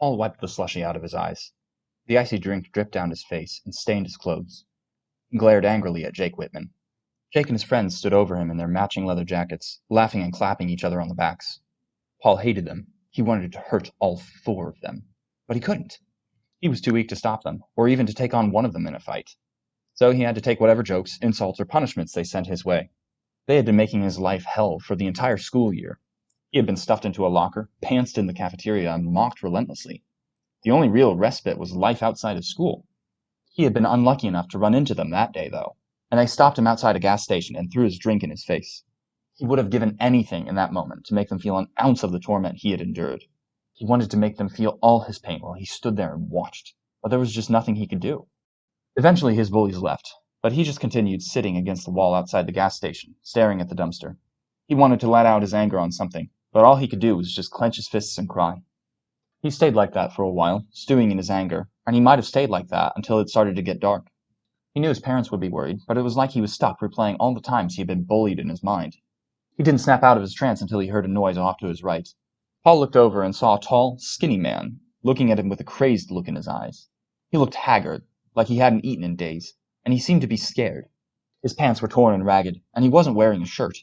Paul wiped the slushy out of his eyes. The icy drink dripped down his face and stained his clothes. He glared angrily at Jake Whitman. Jake and his friends stood over him in their matching leather jackets, laughing and clapping each other on the backs. Paul hated them. He wanted to hurt all four of them. But he couldn't. He was too weak to stop them, or even to take on one of them in a fight. So he had to take whatever jokes, insults, or punishments they sent his way. They had been making his life hell for the entire school year. He had been stuffed into a locker, pantsed in the cafeteria, and mocked relentlessly. The only real respite was life outside of school. He had been unlucky enough to run into them that day, though, and they stopped him outside a gas station and threw his drink in his face. He would have given anything in that moment to make them feel an ounce of the torment he had endured. He wanted to make them feel all his pain while he stood there and watched, but there was just nothing he could do. Eventually his bullies left, but he just continued sitting against the wall outside the gas station, staring at the dumpster. He wanted to let out his anger on something, but all he could do was just clench his fists and cry. He stayed like that for a while, stewing in his anger, and he might have stayed like that until it started to get dark. He knew his parents would be worried, but it was like he was stuck replaying all the times he had been bullied in his mind. He didn't snap out of his trance until he heard a noise off to his right. Paul looked over and saw a tall, skinny man looking at him with a crazed look in his eyes. He looked haggard, like he hadn't eaten in days, and he seemed to be scared. His pants were torn and ragged, and he wasn't wearing a shirt.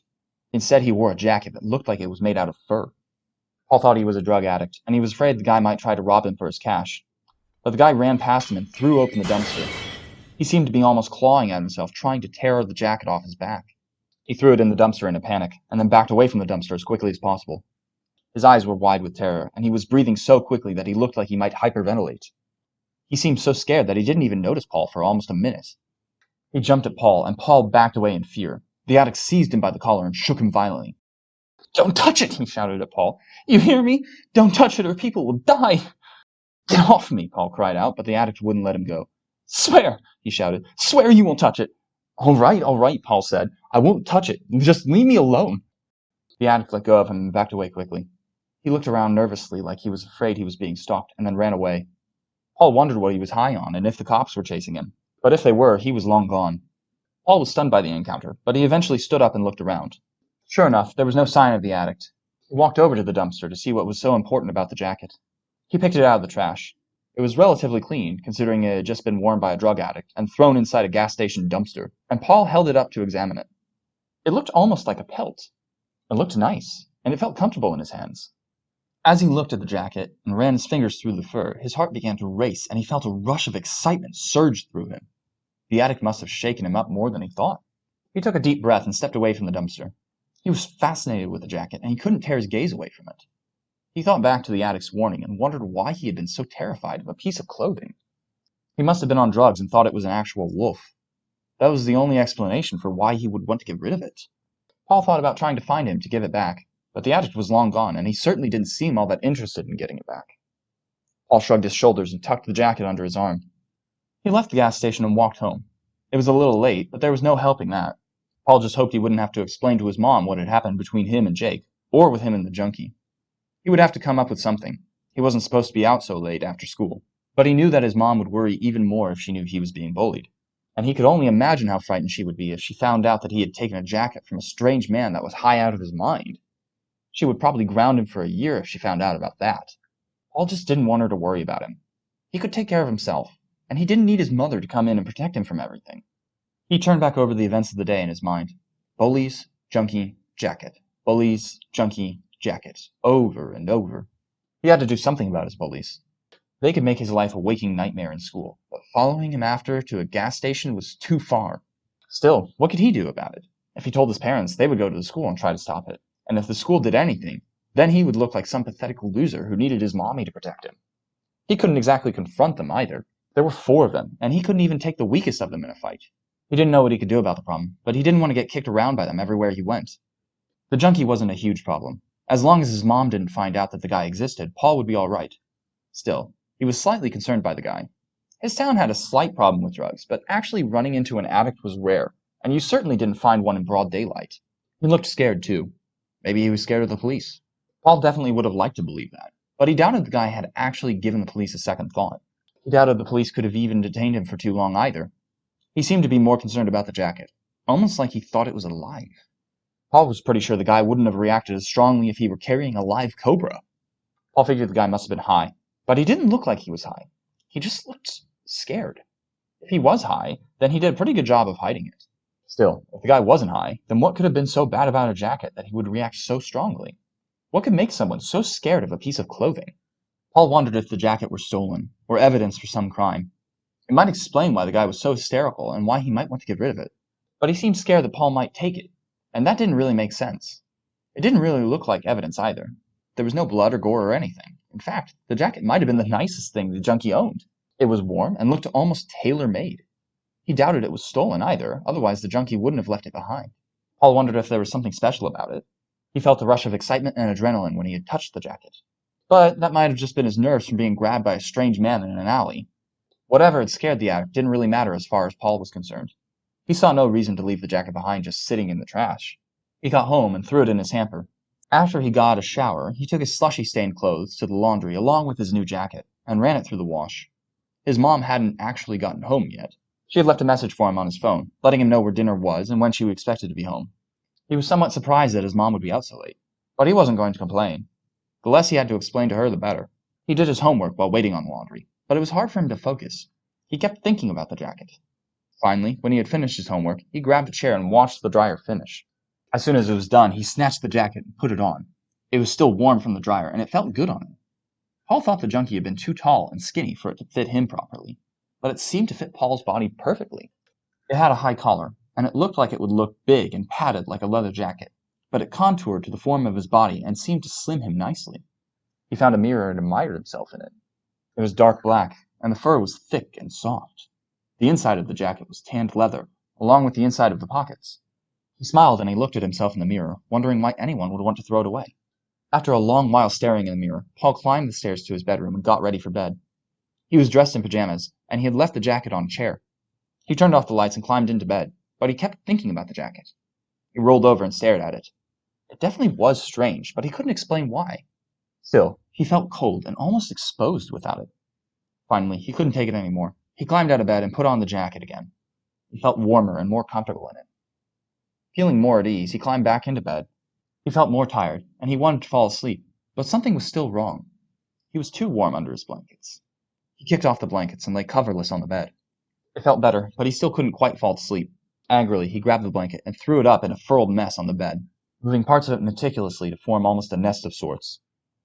Instead, he wore a jacket that looked like it was made out of fur. Paul thought he was a drug addict, and he was afraid the guy might try to rob him for his cash. But the guy ran past him and threw open the dumpster. He seemed to be almost clawing at himself, trying to tear the jacket off his back. He threw it in the dumpster in a panic, and then backed away from the dumpster as quickly as possible. His eyes were wide with terror, and he was breathing so quickly that he looked like he might hyperventilate. He seemed so scared that he didn't even notice Paul for almost a minute. He jumped at Paul, and Paul backed away in fear. The addict seized him by the collar and shook him violently. Don't touch it, he shouted at Paul. You hear me? Don't touch it or people will die. Get off me, Paul cried out, but the addict wouldn't let him go. Swear, he shouted. Swear you won't touch it. All right, all right, Paul said. I won't touch it. Just leave me alone. The addict let go of him and backed away quickly. He looked around nervously like he was afraid he was being stalked and then ran away. Paul wondered what he was high on and if the cops were chasing him. But if they were, he was long gone. Paul was stunned by the encounter, but he eventually stood up and looked around. Sure enough, there was no sign of the addict. He walked over to the dumpster to see what was so important about the jacket. He picked it out of the trash. It was relatively clean, considering it had just been worn by a drug addict and thrown inside a gas station dumpster, and Paul held it up to examine it. It looked almost like a pelt. It looked nice, and it felt comfortable in his hands. As he looked at the jacket and ran his fingers through the fur, his heart began to race, and he felt a rush of excitement surge through him. The attic must have shaken him up more than he thought. He took a deep breath and stepped away from the dumpster. He was fascinated with the jacket, and he couldn't tear his gaze away from it. He thought back to the addict's warning and wondered why he had been so terrified of a piece of clothing. He must have been on drugs and thought it was an actual wolf. That was the only explanation for why he would want to get rid of it. Paul thought about trying to find him to give it back, but the addict was long gone, and he certainly didn't seem all that interested in getting it back. Paul shrugged his shoulders and tucked the jacket under his arm. He left the gas station and walked home. It was a little late, but there was no helping that. Paul just hoped he wouldn't have to explain to his mom what had happened between him and Jake, or with him and the junkie. He would have to come up with something. He wasn't supposed to be out so late after school. But he knew that his mom would worry even more if she knew he was being bullied. And he could only imagine how frightened she would be if she found out that he had taken a jacket from a strange man that was high out of his mind. She would probably ground him for a year if she found out about that. Paul just didn't want her to worry about him. He could take care of himself and he didn't need his mother to come in and protect him from everything. He turned back over the events of the day in his mind. Bullies, junkie, jacket. Bullies, junkie, jacket. Over and over. He had to do something about his bullies. They could make his life a waking nightmare in school, but following him after to a gas station was too far. Still, what could he do about it? If he told his parents, they would go to the school and try to stop it. And if the school did anything, then he would look like some pathetic loser who needed his mommy to protect him. He couldn't exactly confront them either. There were four of them, and he couldn't even take the weakest of them in a fight. He didn't know what he could do about the problem, but he didn't want to get kicked around by them everywhere he went. The junkie wasn't a huge problem. As long as his mom didn't find out that the guy existed, Paul would be all right. Still, he was slightly concerned by the guy. His town had a slight problem with drugs, but actually running into an addict was rare, and you certainly didn't find one in broad daylight. He looked scared, too. Maybe he was scared of the police. Paul definitely would have liked to believe that, but he doubted the guy had actually given the police a second thought. He doubted the police could have even detained him for too long either. He seemed to be more concerned about the jacket, almost like he thought it was alive. Paul was pretty sure the guy wouldn't have reacted as strongly if he were carrying a live cobra. Paul figured the guy must have been high, But he didn't look like he was high. He just looked scared. If he was high, then he did a pretty good job of hiding it. Still, if the guy wasn't high, then what could have been so bad about a jacket that he would react so strongly? What could make someone so scared of a piece of clothing? Paul wondered if the jacket were stolen, or evidence for some crime. It might explain why the guy was so hysterical and why he might want to get rid of it. But he seemed scared that Paul might take it, and that didn't really make sense. It didn't really look like evidence either. There was no blood or gore or anything. In fact, the jacket might have been the nicest thing the junkie owned. It was warm and looked almost tailor made. He doubted it was stolen either, otherwise the junkie wouldn't have left it behind. Paul wondered if there was something special about it. He felt a rush of excitement and adrenaline when he had touched the jacket. But that might have just been his nerves from being grabbed by a strange man in an alley. Whatever had scared the addict didn't really matter as far as Paul was concerned. He saw no reason to leave the jacket behind just sitting in the trash. He got home and threw it in his hamper. After he got a shower, he took his slushy stained clothes to the laundry along with his new jacket and ran it through the wash. His mom hadn't actually gotten home yet. She had left a message for him on his phone, letting him know where dinner was and when she expected to be home. He was somewhat surprised that his mom would be out so late, but he wasn't going to complain. The less he had to explain to her, the better. He did his homework while waiting on laundry, but it was hard for him to focus. He kept thinking about the jacket. Finally, when he had finished his homework, he grabbed a chair and watched the dryer finish. As soon as it was done, he snatched the jacket and put it on. It was still warm from the dryer, and it felt good on him. Paul thought the junkie had been too tall and skinny for it to fit him properly, but it seemed to fit Paul's body perfectly. It had a high collar, and it looked like it would look big and padded like a leather jacket, but it contoured to the form of his body and seemed to slim him nicely. He found a mirror and admired himself in it. It was dark black, and the fur was thick and soft. The inside of the jacket was tanned leather, along with the inside of the pockets. He smiled and he looked at himself in the mirror, wondering why anyone would want to throw it away. After a long while staring in the mirror, Paul climbed the stairs to his bedroom and got ready for bed. He was dressed in pajamas, and he had left the jacket on a chair. He turned off the lights and climbed into bed, but he kept thinking about the jacket. He rolled over and stared at it. It definitely was strange, but he couldn't explain why. Still, he felt cold and almost exposed without it. Finally, he couldn't take it any more. He climbed out of bed and put on the jacket again. He felt warmer and more comfortable in it. Feeling more at ease, he climbed back into bed. He felt more tired, and he wanted to fall asleep, but something was still wrong. He was too warm under his blankets. He kicked off the blankets and lay coverless on the bed. It felt better, but he still couldn't quite fall asleep. Angrily, he grabbed the blanket and threw it up in a furled mess on the bed, moving parts of it meticulously to form almost a nest of sorts.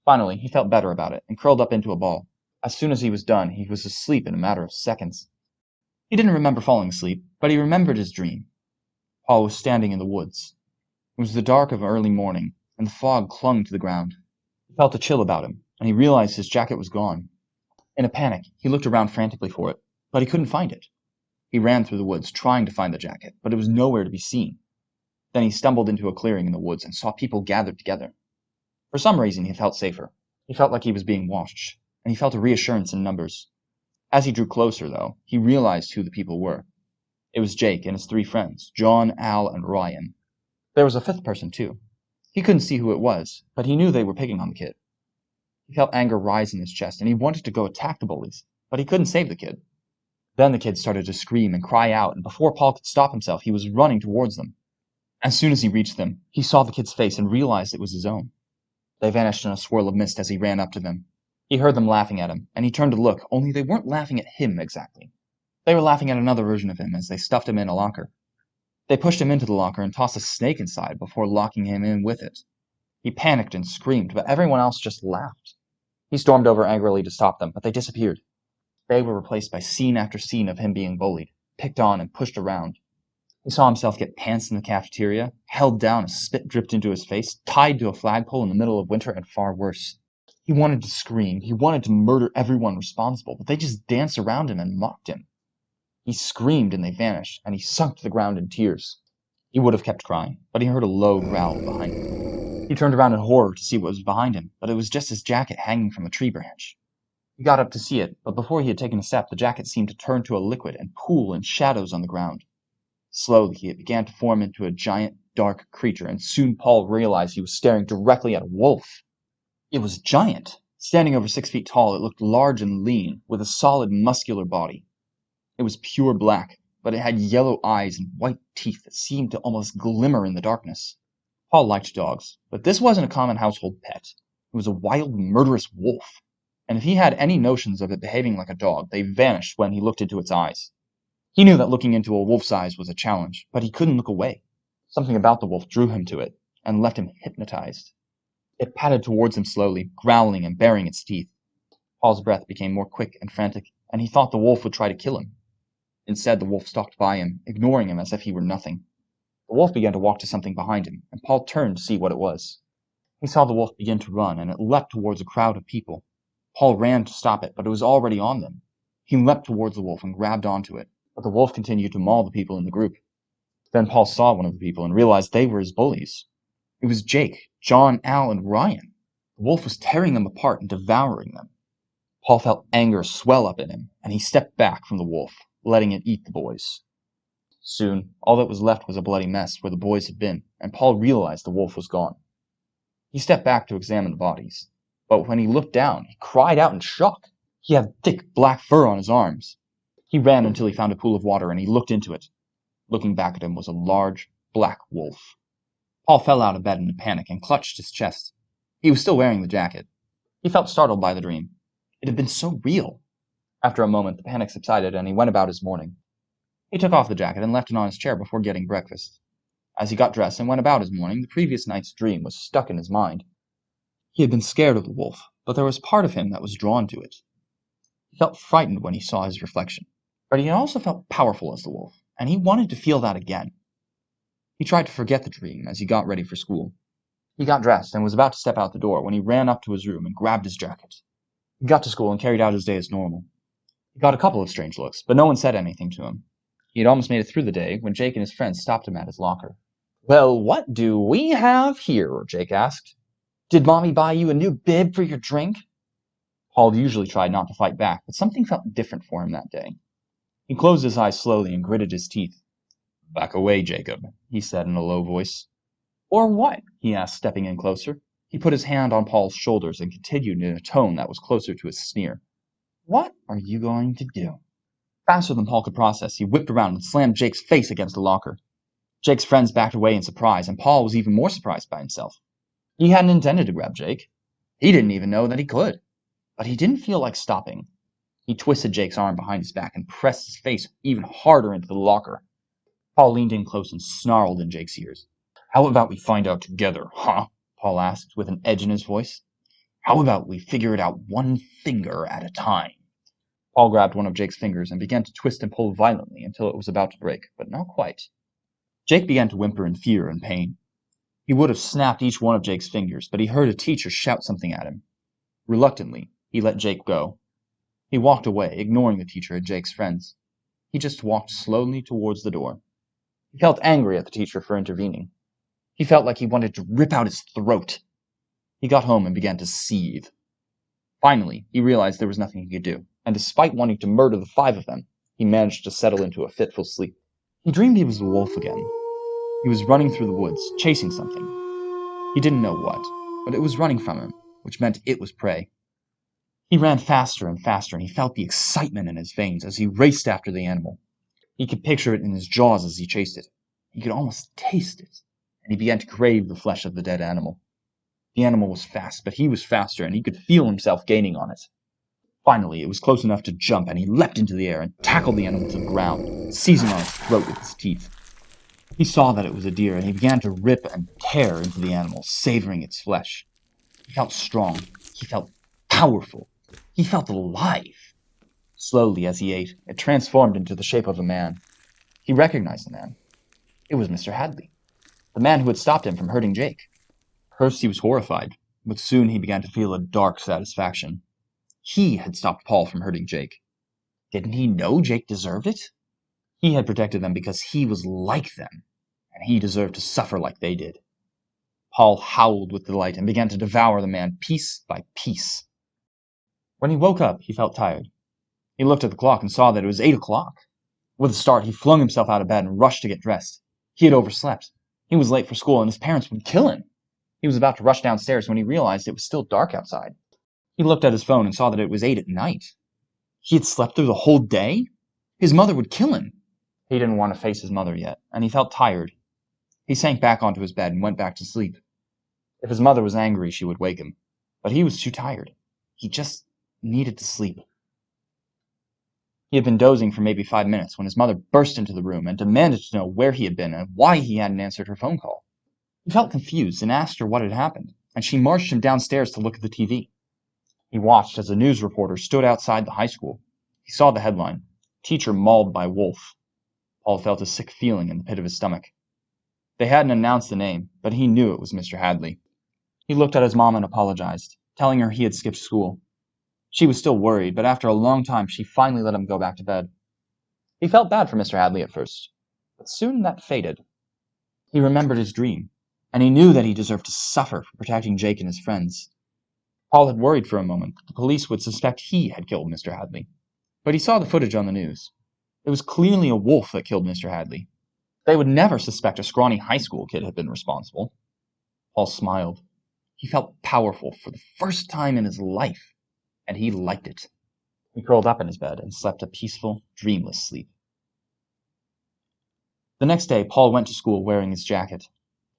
Finally, he felt better about it and curled up into a ball. As soon as he was done, he was asleep in a matter of seconds. He didn't remember falling asleep, but he remembered his dream. Paul was standing in the woods. It was the dark of early morning, and the fog clung to the ground. He felt a chill about him, and he realized his jacket was gone. In a panic, he looked around frantically for it, but he couldn't find it. He ran through the woods trying to find the jacket, but it was nowhere to be seen. Then he stumbled into a clearing in the woods and saw people gathered together. For some reason, he felt safer. He felt like he was being watched, and he felt a reassurance in numbers. As he drew closer, though, he realized who the people were. It was Jake and his three friends, John, Al, and Ryan. There was a fifth person, too. He couldn't see who it was, but he knew they were picking on the kid. He felt anger rise in his chest, and he wanted to go attack the bullies, but he couldn't save the kid. Then the kid started to scream and cry out, and before Paul could stop himself, he was running towards them. As soon as he reached them, he saw the kid's face and realized it was his own. They vanished in a swirl of mist as he ran up to them. He heard them laughing at him, and he turned to look, only they weren't laughing at him exactly. They were laughing at another version of him as they stuffed him in a locker. They pushed him into the locker and tossed a snake inside before locking him in with it. He panicked and screamed, but everyone else just laughed. He stormed over angrily to stop them, but they disappeared. They were replaced by scene after scene of him being bullied, picked on, and pushed around. He saw himself get pants in the cafeteria, held down spit dripped into his face, tied to a flagpole in the middle of winter, and far worse. He wanted to scream, he wanted to murder everyone responsible, but they just danced around him and mocked him. He screamed and they vanished, and he sunk to the ground in tears. He would have kept crying, but he heard a low growl behind him. He turned around in horror to see what was behind him, but it was just his jacket hanging from a tree branch. He got up to see it, but before he had taken a step, the jacket seemed to turn to a liquid and pool in shadows on the ground. Slowly, it began to form into a giant, dark creature, and soon Paul realized he was staring directly at a wolf. It was giant. Standing over six feet tall, it looked large and lean, with a solid, muscular body. It was pure black, but it had yellow eyes and white teeth that seemed to almost glimmer in the darkness. Paul liked dogs, but this wasn't a common household pet. It was a wild, murderous wolf. and if he had any notions of it behaving like a dog, they vanished when he looked into its eyes. He knew that looking into a wolf's eyes was a challenge, but he couldn't look away. Something about the wolf drew him to it and left him hypnotized. It padded towards him slowly, growling and baring its teeth. Paul's breath became more quick and frantic, and he thought the wolf would try to kill him. Instead, the wolf stalked by him, ignoring him as if he were nothing. The wolf began to walk to something behind him, and Paul turned to see what it was. He saw the wolf begin to run, and it leapt towards a crowd of people. Paul ran to stop it, but it was already on them. He leapt towards the wolf and grabbed onto it, but the wolf continued to maul the people in the group. Then Paul saw one of the people and realized they were his bullies. It was Jake, John, Al, and Ryan. The wolf was tearing them apart and devouring them. Paul felt anger swell up in him, and he stepped back from the wolf, letting it eat the boys. Soon, all that was left was a bloody mess where the boys had been, and Paul realized the wolf was gone. He stepped back to examine the bodies, but when he looked down, he cried out in shock. He had thick black fur on his arms. He ran until he found a pool of water and he looked into it. Looking back at him was a large, black wolf. Paul fell out of bed in a panic and clutched his chest. He was still wearing the jacket. He felt startled by the dream. It had been so real. After a moment, the panic subsided and he went about his morning. He took off the jacket and left it on his chair before getting breakfast. As he got dressed and went about his morning, the previous night's dream was stuck in his mind. He had been scared of the wolf, but there was part of him that was drawn to it. He felt frightened when he saw his reflection, but he also felt powerful as the wolf, and he wanted to feel that again. He tried to forget the dream as he got ready for school. He got dressed and was about to step out the door when he ran up to his room and grabbed his jacket. He got to school and carried out his day as normal. He got a couple of strange looks, but no one said anything to him. He had almost made it through the day when Jake and his friends stopped him at his locker. Well, what do we have here? Jake asked. Did Mommy buy you a new bib for your drink? Paul usually tried not to fight back, but something felt different for him that day. He closed his eyes slowly and gritted his teeth. Back away, Jacob, he said in a low voice. Or what? he asked, stepping in closer. He put his hand on Paul's shoulders and continued in a tone that was closer to a sneer. What are you going to do? Faster than Paul could process, he whipped around and slammed Jake's face against the locker. Jake's friends backed away in surprise, and Paul was even more surprised by himself. He hadn't intended to grab Jake. He didn't even know that he could. But he didn't feel like stopping. He twisted Jake's arm behind his back and pressed his face even harder into the locker. Paul leaned in close and snarled in Jake's ears. How about we find out together, huh? Paul asked with an edge in his voice. How about we figure it out one finger at a time? Paul grabbed one of Jake's fingers and began to twist and pull violently until it was about to break, but not quite. Jake began to whimper in fear and pain. He would have snapped each one of Jake's fingers, but he heard a teacher shout something at him. Reluctantly, he let Jake go. He walked away, ignoring the teacher and Jake's friends. He just walked slowly towards the door. He felt angry at the teacher for intervening. He felt like he wanted to rip out his throat. He got home and began to seethe. Finally, he realized there was nothing he could do, and despite wanting to murder the five of them, he managed to settle into a fitful sleep. He dreamed he was the wolf again. He was running through the woods, chasing something. He didn't know what, but it was running from him, which meant it was prey. He ran faster and faster, and he felt the excitement in his veins as he raced after the animal. He could picture it in his jaws as he chased it. He could almost taste it, and he began to crave the flesh of the dead animal. The animal was fast, but he was faster, and he could feel himself gaining on it. Finally, it was close enough to jump, and he leapt into the air and tackled the animal to the ground, seizing on its throat with his teeth. He saw that it was a deer, and he began to rip and tear into the animal, savoring its flesh. He felt strong. He felt powerful. He felt alive. Slowly, as he ate, it transformed into the shape of a man. He recognized the man. It was Mr. Hadley, the man who had stopped him from hurting Jake. First he was horrified, but soon he began to feel a dark satisfaction. He had stopped Paul from hurting Jake. Didn't he know Jake deserved it? He had protected them because he was like them, and he deserved to suffer like they did. Paul howled with delight and began to devour the man piece by piece. When he woke up, he felt tired. He looked at the clock and saw that it was eight o'clock. With a start, he flung himself out of bed and rushed to get dressed. He had overslept. He was late for school, and his parents would kill him. He was about to rush downstairs when he realized it was still dark outside. He looked at his phone and saw that it was eight at night. He had slept through the whole day? His mother would kill him. He didn't want to face his mother yet, and he felt tired. He sank back onto his bed and went back to sleep. If his mother was angry, she would wake him. But he was too tired. He just needed to sleep. He had been dozing for maybe five minutes when his mother burst into the room and demanded to know where he had been and why he hadn't answered her phone call. He felt confused and asked her what had happened, and she marched him downstairs to look at the TV. He watched as a news reporter stood outside the high school. He saw the headline, Teacher Mauled by Wolf. Paul felt a sick feeling in the pit of his stomach. They hadn't announced the name, but he knew it was Mr. Hadley. He looked at his mom and apologized, telling her he had skipped school. She was still worried, but after a long time she finally let him go back to bed. He felt bad for Mr. Hadley at first, but soon that faded. He remembered his dream, and he knew that he deserved to suffer for protecting Jake and his friends. Paul had worried for a moment that the police would suspect he had killed Mr. Hadley, but he saw the footage on the news. It was clearly a wolf that killed Mr. Hadley. They would never suspect a scrawny high school kid had been responsible. Paul smiled. He felt powerful for the first time in his life, and he liked it. He curled up in his bed and slept a peaceful, dreamless sleep. The next day, Paul went to school wearing his jacket.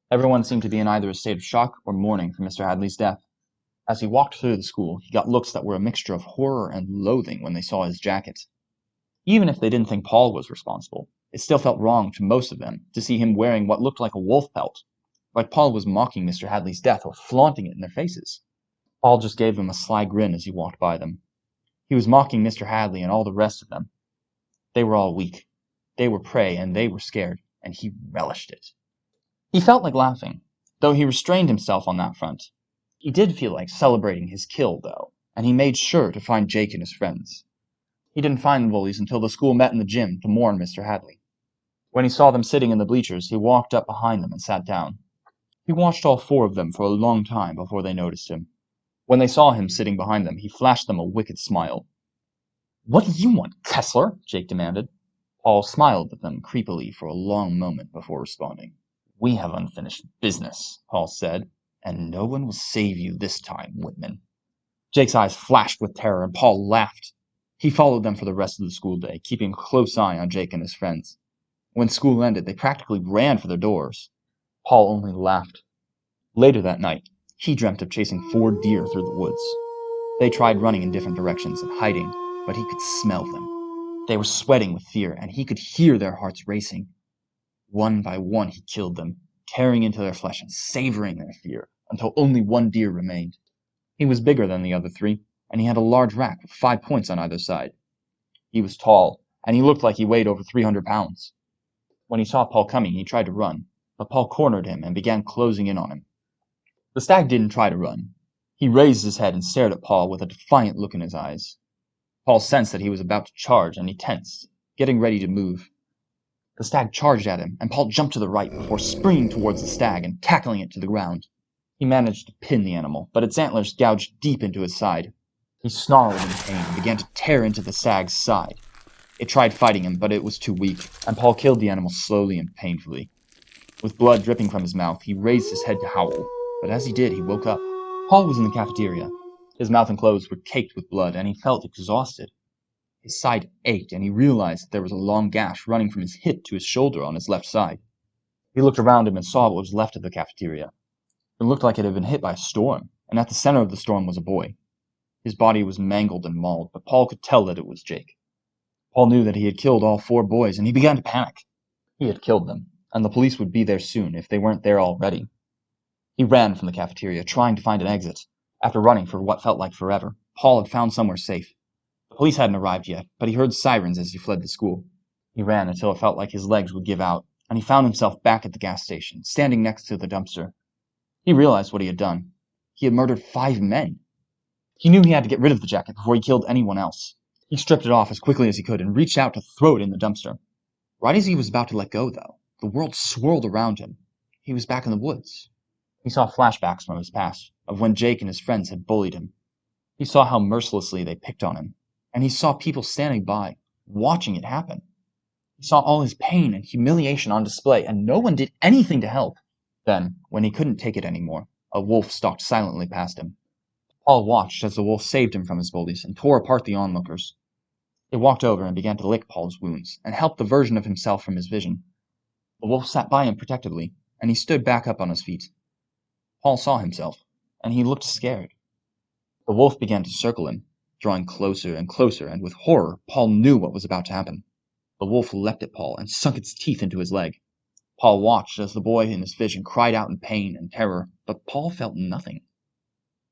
Everyone seemed to be in either a state of shock or mourning for Mr. Hadley's death. As he walked through the school, he got looks that were a mixture of horror and loathing when they saw his jacket. Even if they didn't think Paul was responsible, it still felt wrong to most of them to see him wearing what looked like a wolf pelt, like Paul was mocking Mr. Hadley's death or flaunting it in their faces. Paul just gave them a sly grin as he walked by them. He was mocking Mr. Hadley and all the rest of them. They were all weak. They were prey and they were scared, and he relished it. He felt like laughing, though he restrained himself on that front. He did feel like celebrating his kill, though, and he made sure to find Jake and his friends. He didn't find the bullies until the school met in the gym to mourn Mr. Hadley. When he saw them sitting in the bleachers, he walked up behind them and sat down. He watched all four of them for a long time before they noticed him. When they saw him sitting behind them, he flashed them a wicked smile. What do you want, Kessler? Jake demanded. Paul smiled at them creepily for a long moment before responding. We have unfinished business, Paul said, and no one will save you this time, Whitman. Jake's eyes flashed with terror, and Paul laughed. He followed them for the rest of the school day, keeping a close eye on Jake and his friends. When school ended, they practically ran for their doors. Paul only laughed. Later that night, he dreamt of chasing four deer through the woods. They tried running in different directions and hiding, but he could smell them. They were sweating with fear, and he could hear their hearts racing. One by one, he killed them, tearing into their flesh and savoring their fear, until only one deer remained. He was bigger than the other three, and he had a large rack with five points on either side. He was tall, and he looked like he weighed over 300 pounds. When he saw Paul coming, he tried to run, but Paul cornered him and began closing in on him. The stag didn't try to run. He raised his head and stared at Paul with a defiant look in his eyes. Paul sensed that he was about to charge, and he tensed, getting ready to move. The stag charged at him, and Paul jumped to the right before springing towards the stag and tackling it to the ground. He managed to pin the animal, but its antlers gouged deep into his side. He snarled in pain and began to tear into the stag's side. It tried fighting him, but it was too weak, and Paul killed the animal slowly and painfully. With blood dripping from his mouth, he raised his head to howl, but as he did, he woke up. Paul was in the cafeteria. His mouth and clothes were caked with blood, and he felt exhausted. His side ached, and he realized that there was a long gash running from his hip to his shoulder on his left side. He looked around him and saw what was left of the cafeteria. It looked like it had been hit by a storm, and at the center of the storm was a boy. His body was mangled and mauled, but Paul could tell that it was Jake. Paul knew that he had killed all four boys, and he began to panic. He had killed them, and the police would be there soon if they weren't there already. He ran from the cafeteria, trying to find an exit. After running for what felt like forever, Paul had found somewhere safe. The police hadn't arrived yet, but he heard sirens as he fled the school. He ran until it felt like his legs would give out, and he found himself back at the gas station, standing next to the dumpster. He realized what he had done. He had murdered five men. He knew he had to get rid of the jacket before he killed anyone else. He stripped it off as quickly as he could and reached out to throw it in the dumpster. Right as he was about to let go, though, the world swirled around him. He was back in the woods. He saw flashbacks from his past, of when Jake and his friends had bullied him. He saw how mercilessly they picked on him, and he saw people standing by, watching it happen. He saw all his pain and humiliation on display, and no one did anything to help. Then, when he couldn't take it anymore, a wolf stalked silently past him. Paul watched as the wolf saved him from his bullies and tore apart the onlookers. It walked over and began to lick Paul's wounds and help the version of himself from his vision. The wolf sat by him protectively, and he stood back up on his feet. Paul saw himself, and he looked scared. The wolf began to circle him, drawing closer and closer, and with horror, Paul knew what was about to happen. The wolf leapt at Paul and sunk its teeth into his leg. Paul watched as the boy in his vision cried out in pain and terror, but Paul felt nothing.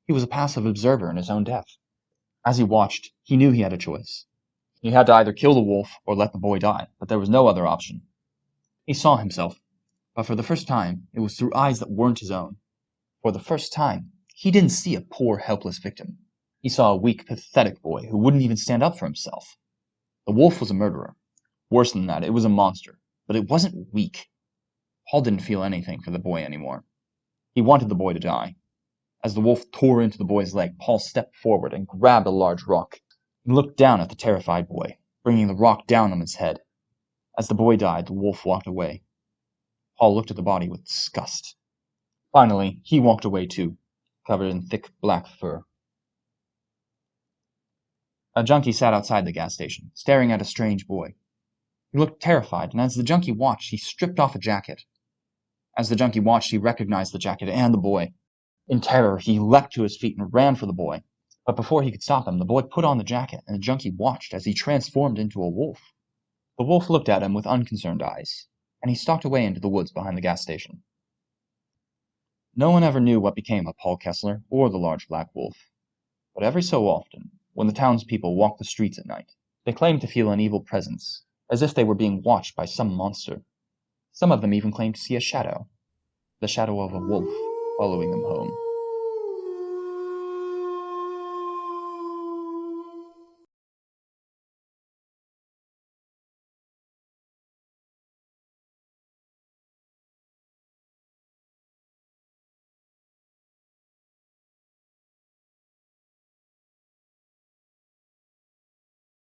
He was a passive observer in his own death. As he watched, he knew he had a choice. He had to either kill the wolf or let the boy die, but there was no other option. He saw himself, but for the first time it was through eyes that weren't his own. For the first time, he didn't see a poor, helpless victim. He saw a weak, pathetic boy who wouldn't even stand up for himself. The wolf was a murderer. Worse than that, it was a monster, but it wasn't weak. Paul didn't feel anything for the boy anymore. He wanted the boy to die. As the wolf tore into the boy's leg, Paul stepped forward and grabbed a large rock. and looked down at the terrified boy, bringing the rock down on his head. As the boy died, the wolf walked away. Paul looked at the body with disgust. Finally, he walked away too, covered in thick black fur. A junkie sat outside the gas station, staring at a strange boy. He looked terrified, and as the junkie watched, he stripped off a jacket. As the junkie watched, he recognized the jacket and the boy. In terror, he leapt to his feet and ran for the boy. But before he could stop him, the boy put on the jacket, and the junkie watched as he transformed into a wolf. The wolf looked at him with unconcerned eyes, and he stalked away into the woods behind the gas station. No one ever knew what became of Paul Kessler or the large black wolf. But every so often, when the townspeople walked the streets at night, they claimed to feel an evil presence, as if they were being watched by some monster. Some of them even claimed to see a shadow, the shadow of a wolf, following them home.